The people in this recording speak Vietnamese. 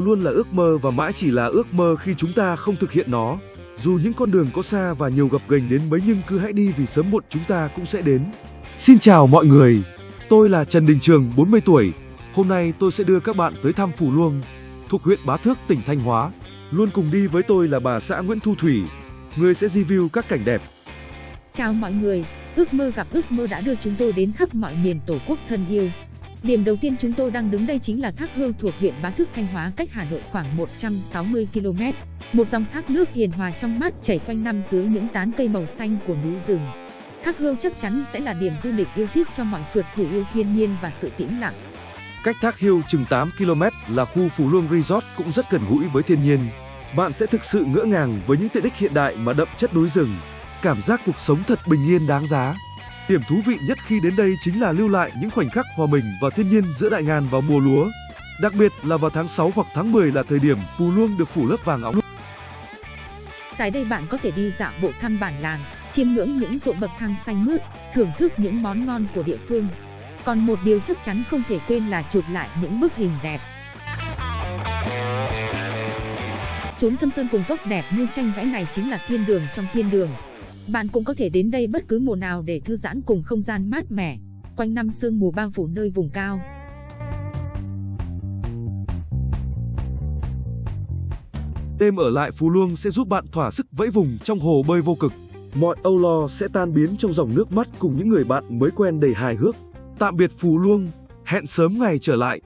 mơ luôn là ước mơ và mãi chỉ là ước mơ khi chúng ta không thực hiện nó. Dù những con đường có xa và nhiều gập ghềnh đến mấy nhưng cứ hãy đi vì sớm muộn chúng ta cũng sẽ đến. Xin chào mọi người, tôi là Trần Đình Trường, 40 tuổi. Hôm nay tôi sẽ đưa các bạn tới thăm Phù Luông, thuộc huyện Bá Thước, tỉnh Thanh Hóa. Luôn cùng đi với tôi là bà xã Nguyễn Thu Thủy, người sẽ review các cảnh đẹp. Chào mọi người, ước mơ gặp ước mơ đã đưa chúng tôi đến khắp mọi miền Tổ quốc thân yêu. Điểm đầu tiên chúng tôi đang đứng đây chính là thác Hương thuộc huyện Bá Thước, Thanh Hóa, cách Hà Nội khoảng 160 km. Một dòng thác nước hiền hòa trong mát, chảy quanh năm dưới những tán cây màu xanh của núi rừng. Thác Hương chắc chắn sẽ là điểm du lịch yêu thích cho mọi phượt thủ yêu thiên nhiên và sự tĩnh lặng. Cách Thác Hill chừng 8 km là khu Phú Luông Resort cũng rất gần gũi với thiên nhiên. Bạn sẽ thực sự ngỡ ngàng với những tiện ích hiện đại mà đậm chất núi rừng. Cảm giác cuộc sống thật bình yên đáng giá. Điểm thú vị nhất khi đến đây chính là lưu lại những khoảnh khắc hòa mình và thiên nhiên giữa đại ngàn vào mùa lúa. Đặc biệt là vào tháng 6 hoặc tháng 10 là thời điểm Phù Luông được phủ lớp vàng óng. Tại đây bạn có thể đi dạo bộ thăm bản làng, chiêm ngưỡng những ruộng bậc thang xanh mướt, thưởng thức những món ngon của địa phương. Còn một điều chắc chắn không thể quên là chụp lại những bức hình đẹp. Chốn thâm sơn cùng cốc đẹp như tranh vẽ này chính là thiên đường trong thiên đường. Bạn cũng có thể đến đây bất cứ mùa nào để thư giãn cùng không gian mát mẻ, quanh năm sương mù bao phủ nơi vùng cao. Đêm ở lại Phú Luông sẽ giúp bạn thỏa sức vẫy vùng trong hồ bơi vô cực. Mọi âu lo sẽ tan biến trong dòng nước mắt cùng những người bạn mới quen đầy hài hước. Tạm biệt Phú Luông, hẹn sớm ngày trở lại.